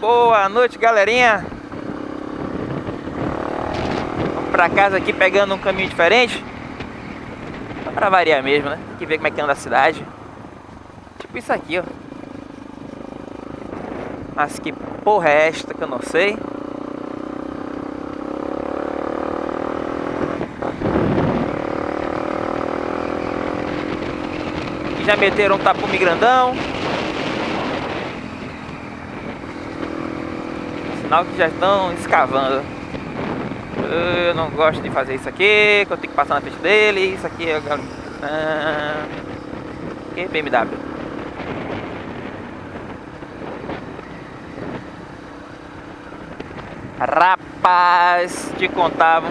Boa noite, galerinha. Vamos pra casa aqui pegando um caminho diferente. Só pra variar mesmo, né? Tem que ver como é que anda a cidade. Tipo isso aqui, ó. Mas que porra é esta que eu não sei. já meteram um tapume grandão. Sinal que já estão escavando. Eu não gosto de fazer isso aqui, que eu tenho que passar na frente dele. Isso aqui é. Ah, que BMW. Rapaz, te contava.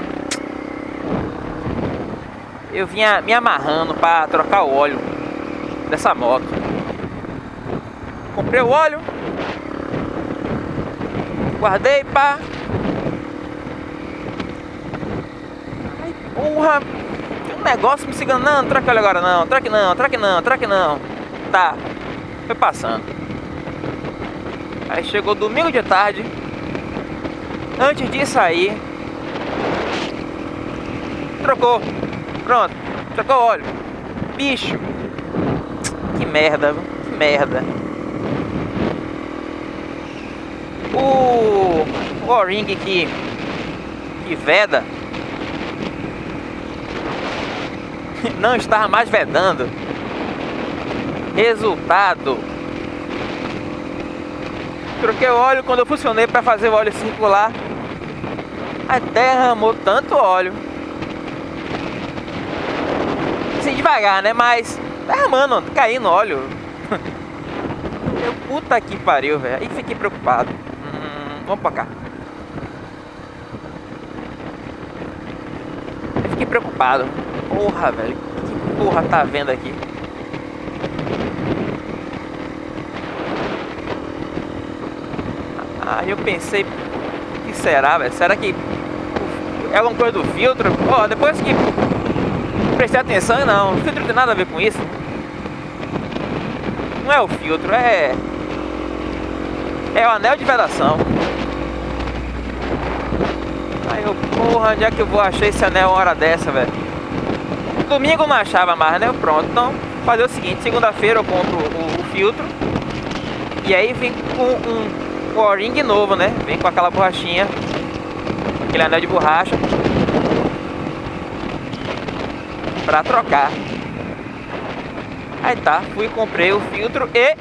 Eu vinha me amarrando para trocar o óleo dessa moto. Comprei o óleo. Guardei, pá. Ai, porra. Tem um negócio me seguindo. Não, não óleo agora não. Troque não, troque não, troque não. Tá. Foi passando. Aí chegou domingo de tarde. Antes de sair. Trocou. Pronto. Trocou o óleo. Bicho que merda, que merda. O, o O-Ring que, que veda não estava mais vedando. Resultado. Troquei o óleo quando eu funcionei para fazer o óleo circular. Até derramou tanto óleo. Assim, devagar, né? Mas Tá, mano, caindo óleo. Eu, puta que pariu, velho. Aí fiquei preocupado. Hum, vamos pra cá. Fiquei preocupado. Porra, velho. Que porra tá vendo aqui? Aí eu pensei, o que será, velho? Será que é alguma coisa do filtro? Ó, oh, depois que prestei atenção, não. O filtro tem nada a ver com isso não é o filtro, é... É o anel de vedação. Aí eu, porra, onde é que eu vou achar esse anel uma hora dessa, velho? Domingo não achava mais, né? Pronto, então fazer o seguinte, segunda-feira eu compro o, o, filtro E aí vem com um, um O-ring novo, né? Vem com aquela borrachinha Aquele anel de borracha Pra trocar Aí tá, fui comprei o filtro e...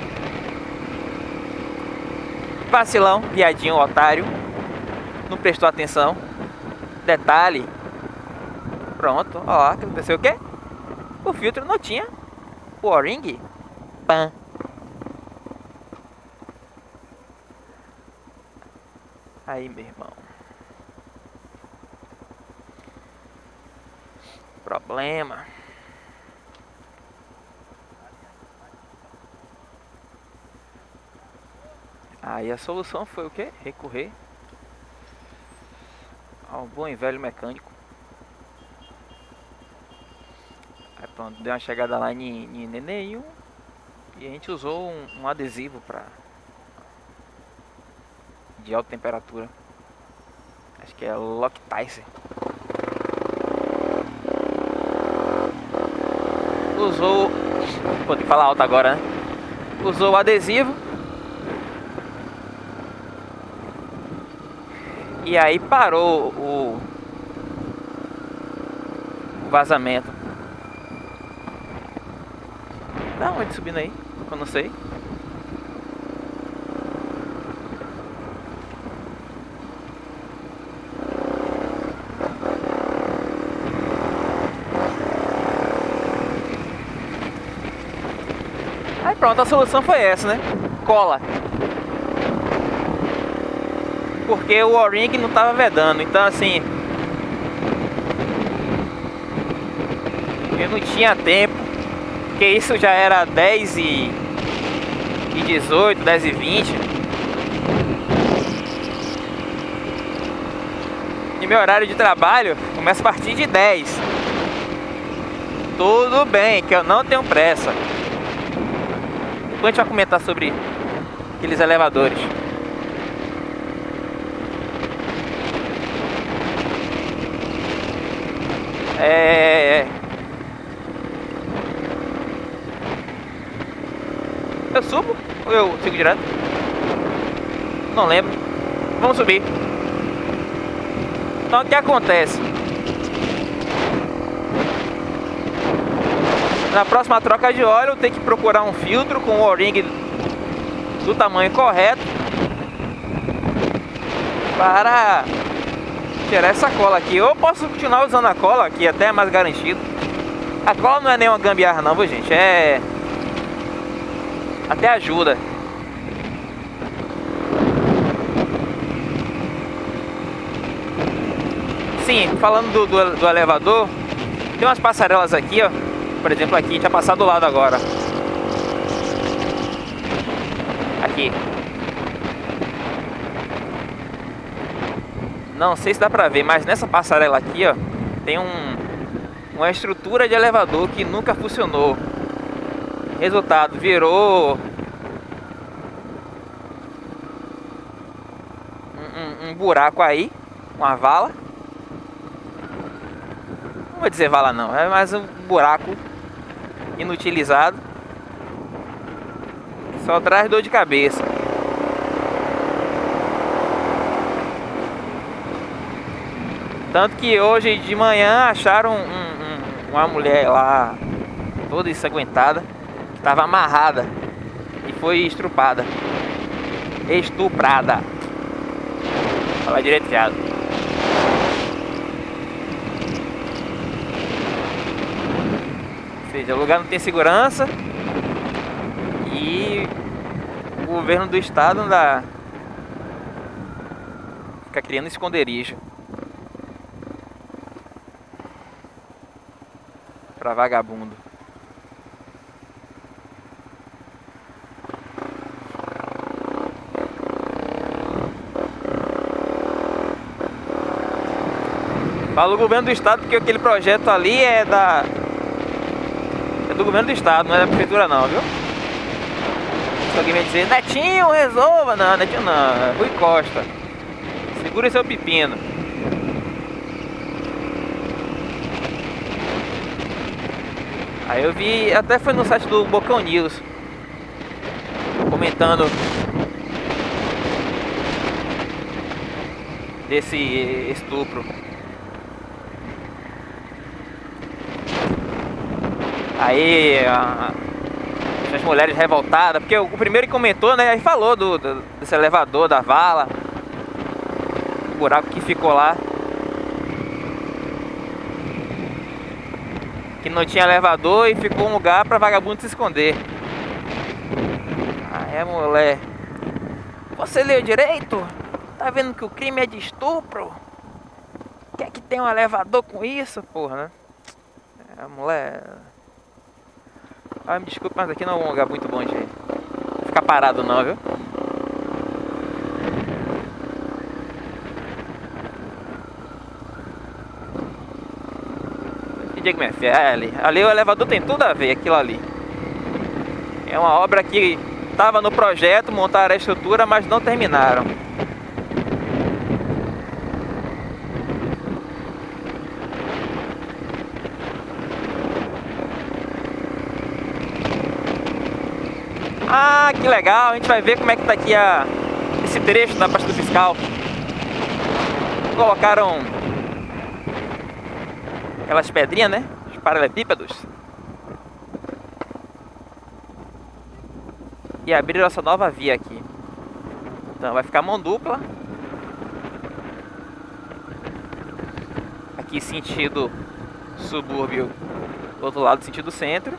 Vacilão, viadinho, otário. Não prestou atenção. Detalhe. Pronto, ó, aconteceu o quê? O filtro não tinha o O-ring. Pã. Aí, meu irmão. Problema. Aí a solução foi o que? Recorrer ao bom e velho mecânico. Aí pronto, deu uma chegada lá em, Neném e a gente usou um, um adesivo para de alta temperatura. Acho que é Loctite. Usou, pode falar alto agora, né? Usou o adesivo E aí parou o, vazamento. Da onde subindo aí? Eu não sei. Aí pronto, a solução foi essa, né? Cola porque o O-Ring não estava vedando. Então assim, eu não tinha tempo, porque isso já era 10 e, e 18, 10 e 20. E meu horário de trabalho começa a partir de 10. Tudo bem, que eu não tenho pressa. Depois a gente vai comentar sobre aqueles elevadores. É... Eu subo ou eu sigo direto? Não lembro. Vamos subir. Então o que acontece? Na próxima troca de óleo tenho que procurar um filtro com o O-ring do tamanho correto para tirar essa cola aqui. Eu posso continuar usando a cola aqui, até é mais garantido. A cola não é nenhuma gambiarra não, viu gente? É... Até ajuda. Sim, falando do, do, do elevador, tem umas passarelas aqui, ó. Por exemplo, aqui, a gente vai passar do lado agora. Aqui. Não sei se dá pra ver, mas nessa passarela aqui, ó, tem um, uma estrutura de elevador que nunca funcionou. Resultado, virou um, um, buraco aí, uma vala. Não vou dizer vala não, é mais um buraco inutilizado. Só traz dor de cabeça. Tanto que hoje de manhã acharam um, um, uma mulher lá, toda ensanguentada, que estava amarrada e foi estrupada. Estuprada. Fala direito. Ou seja, o lugar não tem segurança e o governo do estado ainda fica criando esconderijo. Pra vagabundo. Falo o governo do estado porque aquele projeto ali é da... É do governo do estado, não é da prefeitura não, viu? Se alguém vai dizer, Netinho, resolva! Não, Netinho não, é Rui Costa. Segura seu pepino. Aí eu vi, até foi no site do Bocão News comentando desse estupro. Aí a, as mulheres revoltadas, porque o, o primeiro que comentou, né, aí falou do, do, desse elevador, da vala, o buraco que ficou lá. Não tinha elevador e ficou um lugar para vagabundo se esconder. Ah, é mulher. Você leu direito? Tá vendo que o crime é de estupro? Quer que tem um elevador com isso, porra, né? É, mulher. Ah, me desculpe, mas aqui não é um lugar muito bom de ficar parado não, viu? Diego MFL. É, ali o elevador tem tudo a ver, aquilo ali. É uma obra que estava no projeto, montaram a estrutura, mas não terminaram. Ah, que legal! A gente vai ver como é que tá aqui a, esse trecho da pasta fiscal. Colocaram aquelas pedrinhas, né? Os paralelepípedos. E abriram essa nova via aqui. Então vai ficar mão dupla. Aqui sentido subúrbio, do outro lado sentido centro.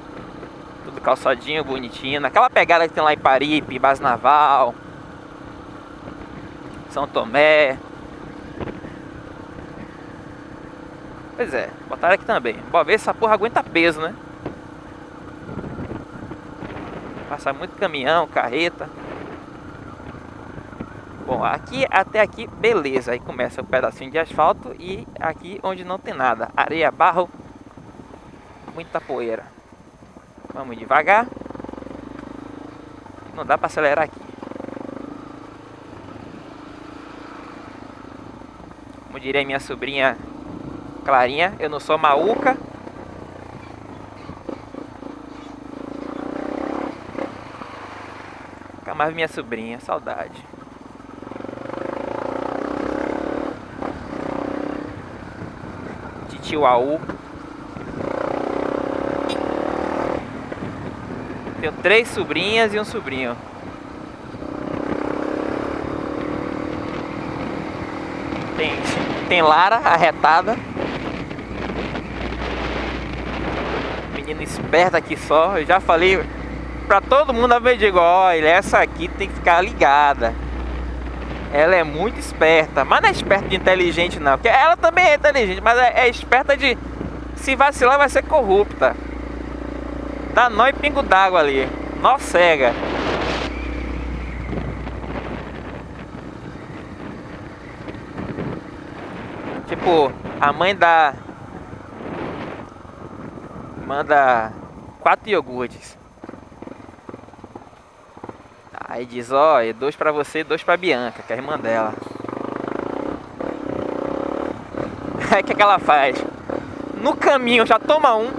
Tudo calçadinho, bonitinho. Naquela pegada que tem lá em Paripe, Base Naval, São Tomé, Pois é, botaram aqui também. Bom, ver se essa porra aguenta peso, né? Passa muito caminhão, carreta. Bom, aqui até aqui, beleza. Aí começa um pedacinho de asfalto e aqui onde não tem nada. Areia, barro, muita poeira. Vamos devagar. Não dá para acelerar aqui. Como diria minha sobrinha Clarinha, eu não sou maúca. Nunca mais minha sobrinha, saudade. Titio Aú. Tenho três sobrinhas e um sobrinho. Tem, tem Lara, arretada. Esperta aqui só. Eu já falei pra todo mundo a vez digo, olha, essa aqui tem que ficar ligada. Ela é muito esperta, mas não é esperta de inteligente não, porque ela também é inteligente, mas é, é esperta de se vacilar vai ser corrupta. Dá nó e pingo d'água ali. Nó cega. Tipo, a mãe dá. Manda quatro iogurtes. Aí diz, ó, oh, dois pra você dois pra Bianca, que é a irmã dela. Aí o que, que ela faz? No caminho já toma um.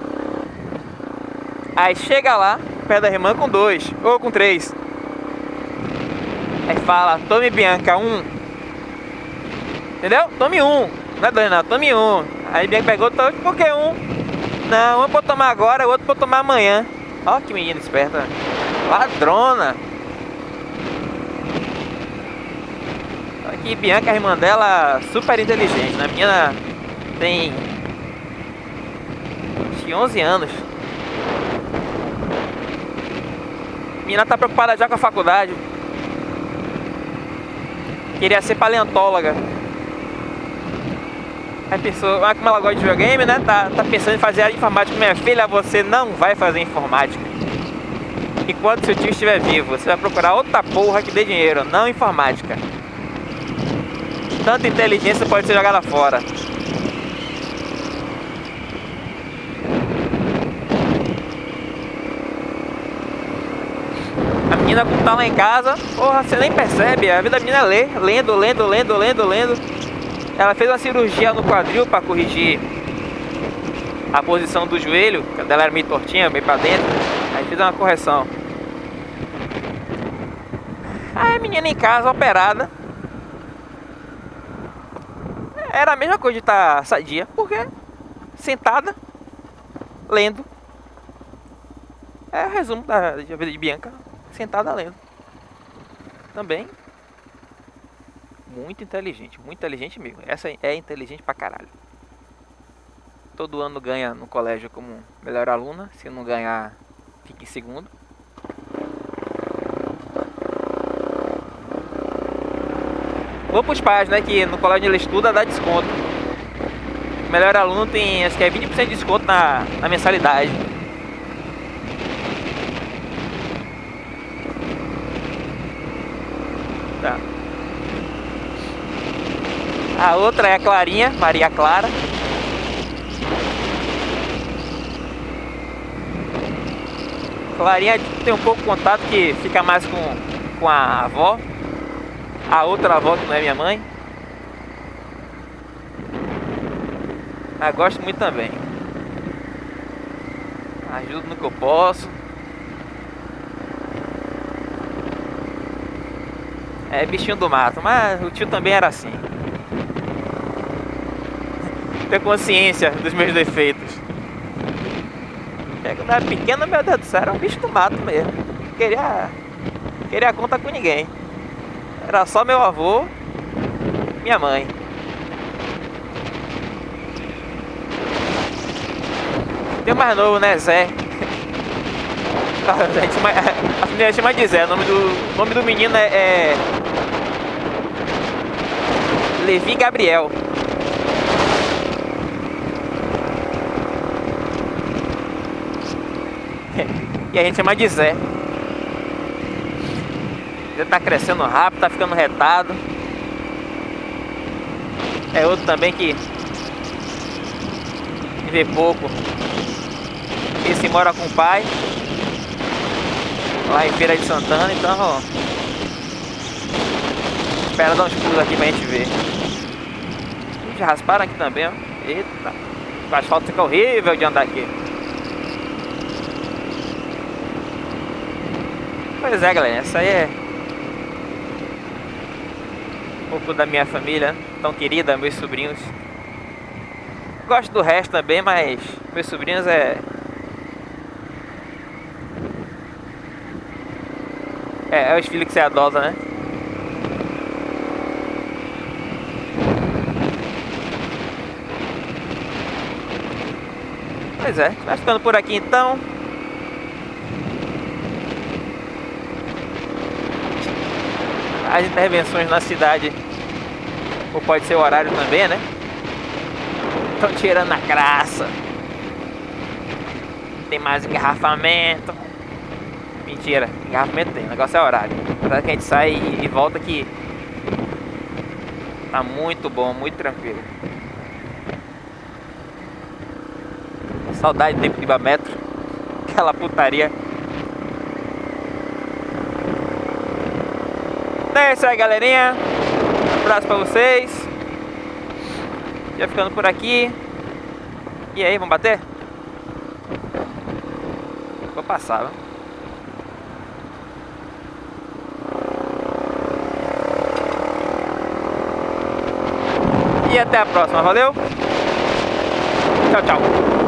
Aí chega lá, perto da irmã com dois, ou com três. Aí fala, tome Bianca, um. Entendeu? Tome um. Não é dois não, tome um. Aí Bianca pegou, por que um? Não, um pra tomar agora, o outro pra tomar amanhã. Ó que menina esperta. Ladrona. Aqui Bianca, a irmã dela, super inteligente. Né? A menina tem acho que 11 anos. A menina tá preocupada já com a faculdade. Queria ser paleontóloga. Aí pensou, ah, como ela gosta de videogame, né? Tá, tá pensando em fazer a informática. Minha filha, você não vai fazer informática. Enquanto seu tio estiver vivo, você vai procurar outra porra que dê dinheiro, não informática. Tanta inteligência pode ser jogada fora. A menina como tá lá em casa, porra, você nem percebe, a vida da menina é ler, lendo, lendo, lendo, lendo, lendo. Ela fez uma cirurgia no quadril para corrigir a posição do joelho, que dela era meio tortinha, meio para dentro. Aí fez uma correção. Aí a menina em casa, operada. Era a mesma coisa de estar sadia, porque sentada, lendo. É o resumo da vida de Bianca, sentada lendo. Também muito inteligente, muito inteligente mesmo. Essa é inteligente pra caralho. Todo ano ganha no colégio como melhor aluna. Se não ganhar, fica em segundo. Vou pros pais, né? Que no colégio ele estuda, dá desconto. melhor aluno tem, acho que é 20% de desconto na, na mensalidade. Tá. A outra é a Clarinha, Maria Clara. Clarinha tem um pouco contato que fica mais com, com a avó. A outra avó que não é minha mãe. Mas gosto muito também. Ajudo no que eu posso. É bichinho do mato, mas o tio também era assim ter consciência dos meus defeitos. É, quando era pequeno, meu Deus do céu, era um bicho do mato mesmo. Queria, queria conta com ninguém. Era só meu avô, minha mãe. Tem mais novo, né, Zé? A gente chama, a família chama de Zé. O nome do, nome do menino é, é Levi Gabriel. E a gente chama de Zé. Ele tá crescendo rápido, tá ficando retado. É outro também que vê pouco. Esse mora com o pai. Lá em Feira de Santana, então ó, Espera dar uns pulos aqui pra gente ver. Já rasparam aqui também, ó. Eita. O asfalto fica horrível de andar aqui. Pois é, galera. Essa aí é... Um pouco da minha família. Tão querida, meus sobrinhos. Gosto do resto também, mas... Meus sobrinhos é... É, é os filhos que você adota, né? Pois é, vai ficando por aqui então. As intervenções na cidade, ou pode ser o horário também, né? Estão tirando a graça. Tem mais engarrafamento. Mentira, engarrafamento tem, o negócio é horário. Apesar que a gente sai e volta que tá muito bom, muito tranquilo. Saudade do tempo de Ibametro. Aquela putaria. Então é isso aí, galerinha. Um abraço pra vocês. Já ficando por aqui. E aí, vamos bater? Vou passar, viu? E até a próxima, valeu? Tchau, tchau.